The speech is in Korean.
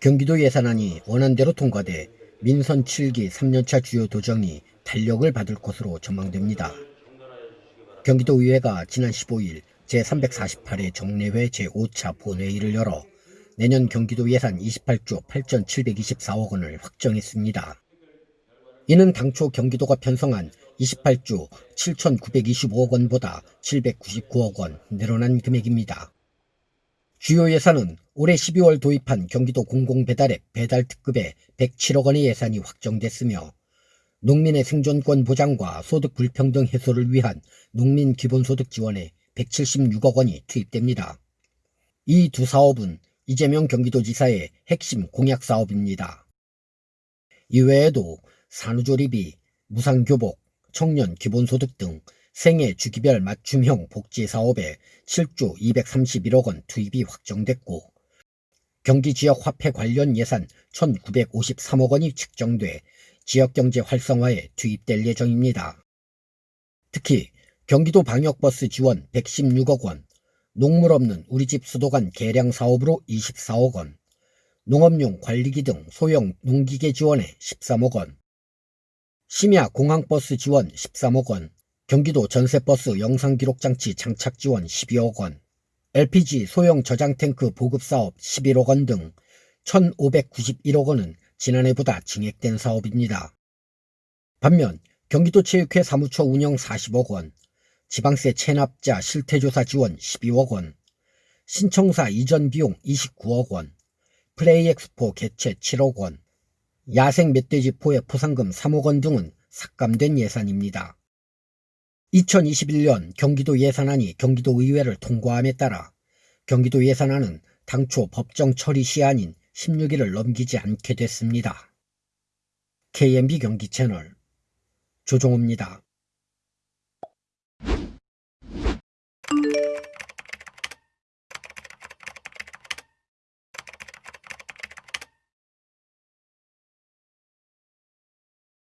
경기도 예산안이 원안대로 통과돼 민선 7기 3년차 주요 도정이 탄력을 받을 것으로 전망됩니다. 경기도의회가 지난 15일 제348회 정례회 제5차 본회의를 열어 내년 경기도 예산 28조 8,724억 원을 확정했습니다. 이는 당초 경기도가 편성한 28조 7,925억 원보다 799억 원 늘어난 금액입니다. 주요 예산은 올해 12월 도입한 경기도 공공배달앱 배달특급에 107억 원의 예산이 확정됐으며 농민의 생존권 보장과 소득 불평등 해소를 위한 농민 기본소득 지원에 176억 원이 투입됩니다. 이 두 사업은 이재명 경기도지사의 핵심 공약 사업입니다. 이외에도 산후조리비, 무상교복, 청년 기본소득 등 생애 주기별 맞춤형 복지 사업에 7조 231억 원 투입이 확정됐고 경기 지역 화폐 관련 예산 1,953억 원이 측정돼 지역경제 활성화에 투입될 예정입니다. 특히 경기도 방역버스 지원 116억 원, 농물 없는 우리집 수도관 개량 사업으로 24억 원, 농업용 관리기 등 소형 농기계 지원에 13억 원, 심야 공항버스 지원 13억 원, 경기도 전세버스 영상기록장치 장착 지원 12억 원, LPG 소형 저장탱크 보급사업 11억 원 등 1,591억 원은 지난해보다 증액된 사업입니다. 반면 경기도체육회 사무처 운영 40억 원, 지방세 체납자 실태조사 지원 12억 원, 신청사 이전 비용 29억 원, 플레이엑스포 개최 7억 원, 야생 멧돼지 포획 포상금 3억 원 등은 삭감된 예산입니다. 2021년 경기도 예산안이 경기도 의회를 통과함에 따라 경기도 예산안은 당초 법정 처리 시한인 16일을 넘기지 않게 됐습니다. KMB 경기 채널 조종호입니다.